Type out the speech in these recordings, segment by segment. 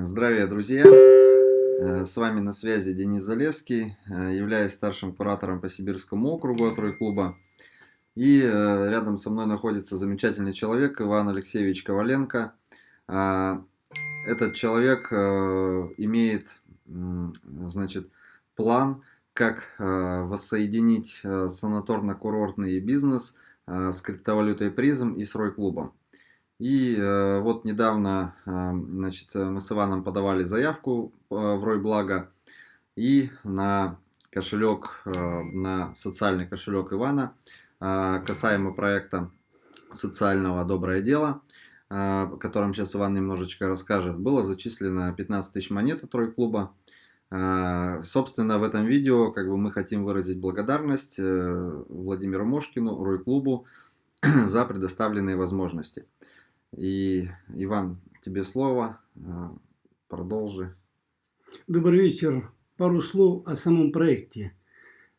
Здравия, друзья! Э, с вами на связи Денис Залевский, э, являюсь старшим куратором по Сибирскому округу от Рой-клуба. И э, рядом со мной находится замечательный человек Иван Алексеевич Коваленко. Этот человек имеет значит, план, как воссоединить санаторно-курортный бизнес с криптовалютой призм и с Рой-клубом. И э, вот недавно э, значит, мы с Иваном подавали заявку э, в Ройблаго. И на кошелек, э, на социальный кошелек Ивана, э, касаемо проекта социального «Доброе дело», э, о котором сейчас Иван немножечко расскажет, было зачислено 15 тысяч монет от Ройклуба. Собственно, в этом видео как бы, мы хотим выразить благодарность Владимиру Мошкину, Ройклубу за предоставленные возможности. И, Иван, тебе слово. А, продолжи. Добрый вечер. Пару слов о самом проекте.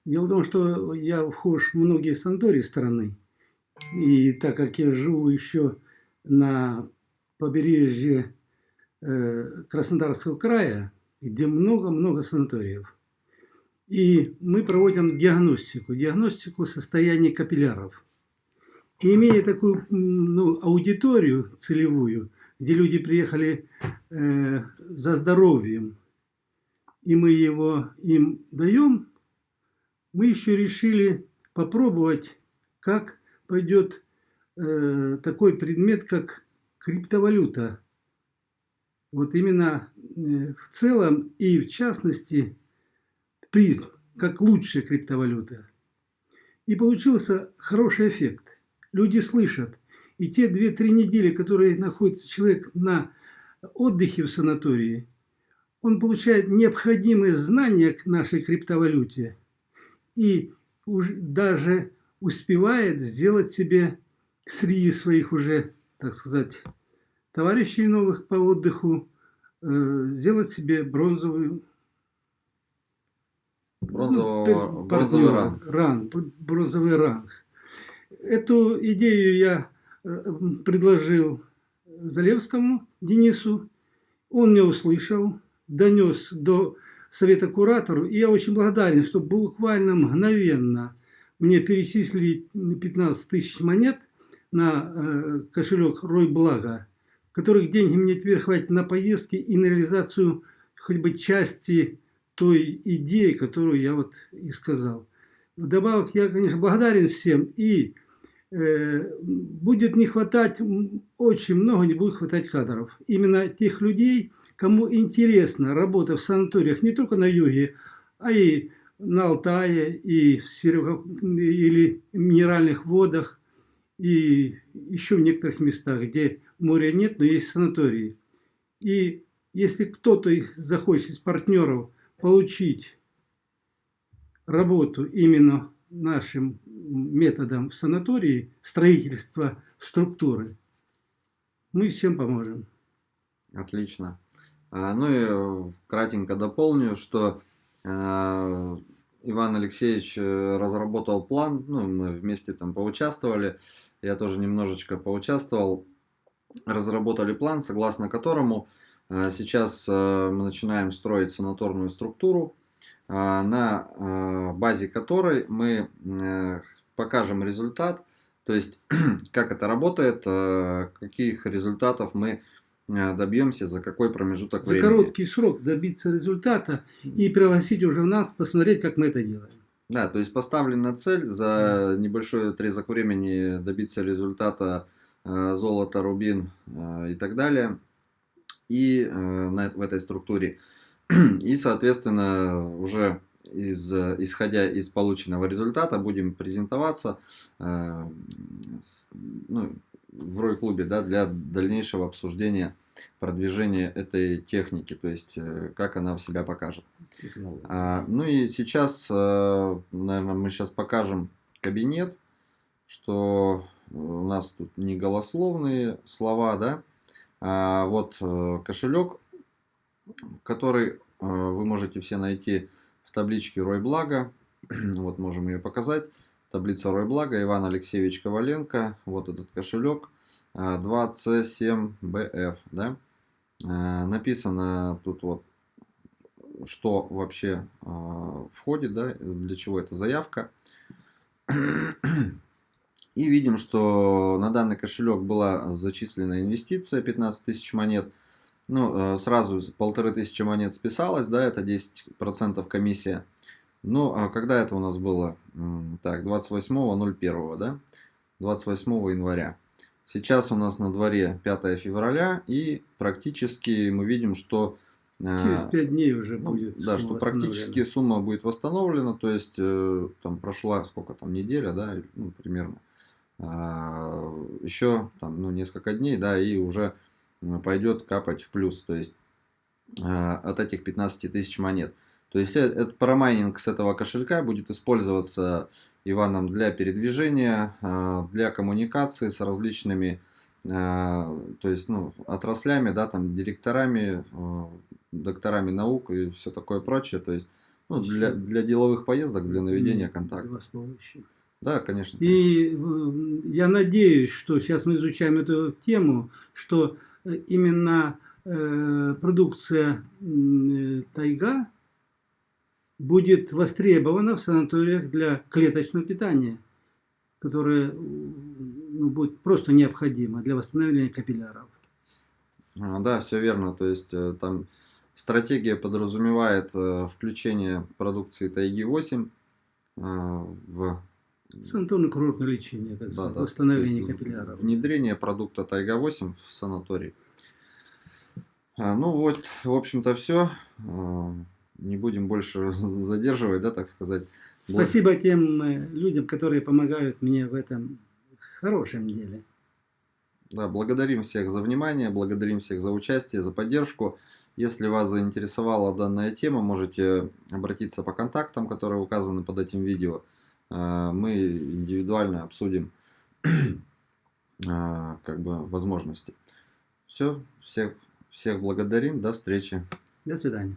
Дело в том, что я вхож в многие санатории страны. И так как я живу еще на побережье э, Краснодарского края, где много-много санаториев. И мы проводим диагностику, диагностику состояния капилляров. И имея такую ну, аудиторию целевую, где люди приехали э, за здоровьем, и мы его им даем, мы еще решили попробовать, как пойдет э, такой предмет, как криптовалюта. Вот именно э, в целом и в частности призм, как лучшая криптовалюта. И получился хороший эффект люди слышат. И те 2-3 недели, которые находится человек на отдыхе в санатории, он получает необходимые знания к нашей криптовалюте и уже даже успевает сделать себе среди своих уже, так сказать, товарищей новых по отдыху, э, сделать себе бронзовую Бронзового, ну, бронзовый ранг. ранг. Бронзовый ранг. Эту идею я э, предложил Залевскому Денису. Он меня услышал, донес до совета куратору. И я очень благодарен, что буквально мгновенно мне перечислили 15 тысяч монет на э, кошелек Рой Блага, которых деньги мне теперь хватит на поездки и на реализацию хоть бы части той идеи, которую я вот и сказал. Вдобавок, я, конечно, благодарен всем и будет не хватать, очень много не будет хватать кадров. Именно тех людей, кому интересна работа в санаториях не только на юге, а и на Алтае, и в Серега, или минеральных водах, и еще в некоторых местах, где моря нет, но есть санатории. И если кто-то захочет из партнеров получить работу именно нашим методом в санатории строительства структуры, мы всем поможем. Отлично. А, ну и э, кратенько дополню, что э, Иван Алексеевич э, разработал план, ну, мы вместе там поучаствовали, я тоже немножечко поучаствовал, разработали план, согласно которому сейчас мы начинаем строить санаторную структуру, на а, базе которой мы э, покажем результат, то есть как это работает, э, каких результатов мы э, добьемся, за какой промежуток за времени. За короткий срок добиться результата и пригласить уже в нас, посмотреть, как мы это делаем. Да, то есть поставлена цель за небольшой отрезок времени добиться результата золото, рубин и так далее. И в этой структуре И, соответственно, уже из, исходя из полученного результата будем презентоваться э, ну, в Рой-клубе да, для дальнейшего обсуждения продвижения этой техники, то есть э, как она в себя покажет. А, ну и сейчас, э, наверное, мы сейчас покажем кабинет, что у нас тут не голословные слова, да, а вот э, кошелек который э, вы можете все найти в табличке Ройблага. Вот можем ее показать. Таблица Ройблага, Иван Алексеевич Коваленко. Вот этот кошелек 2C7BF. Э, да? Э, написано тут вот, что вообще входит, да, для чего эта заявка. И видим, что на данный кошелек была зачислена инвестиция 15 тысяч монет. Ну, сразу полторы тысячи монет списалось, да, это 10% комиссия. Ну, а когда это у нас было? Так, 28.01, да? 28 января. Сейчас у нас на дворе 5 февраля, и практически мы видим, что... Э, Через 5 дней уже ну, будет Да, что практически сумма будет восстановлена, то есть э, там прошла сколько там, неделя, да, ну, примерно. А, еще там, ну, несколько дней, да, и уже пойдет капать в плюс, то есть а, от этих 15 тысяч монет. То есть э, этот парамайнинг с этого кошелька будет использоваться Иваном для передвижения, для коммуникации с различными то есть, ну, отраслями, да, там, директорами, докторами наук и все такое прочее. То есть, ну, для, для деловых поездок, для наведения контакта. Да, конечно. И я надеюсь, что сейчас мы изучаем эту тему, что э, именно э, продукция э, тайга будет востребована в санаториях для клеточного питания, которое ну, будет просто необходимо для восстановления капилляров. А, да, все верно. То есть э, там стратегия подразумевает включение продукции Тайги-8 э, в санаторно-курортное лечение, так сказать, да, восстановление капилляров. Внедрение продукта Тайга-8 в санаторий. А, ну вот, в общем-то, все не будем больше задерживать, да, так сказать. Спасибо тем э, людям, которые помогают мне в этом хорошем деле. Да, благодарим всех за внимание, благодарим всех за участие, за поддержку. Если вас заинтересовала данная тема, можете обратиться по контактам, которые указаны под этим видео. Э, мы индивидуально обсудим э, как бы возможности. Все, всех, всех благодарим, до встречи. До свидания.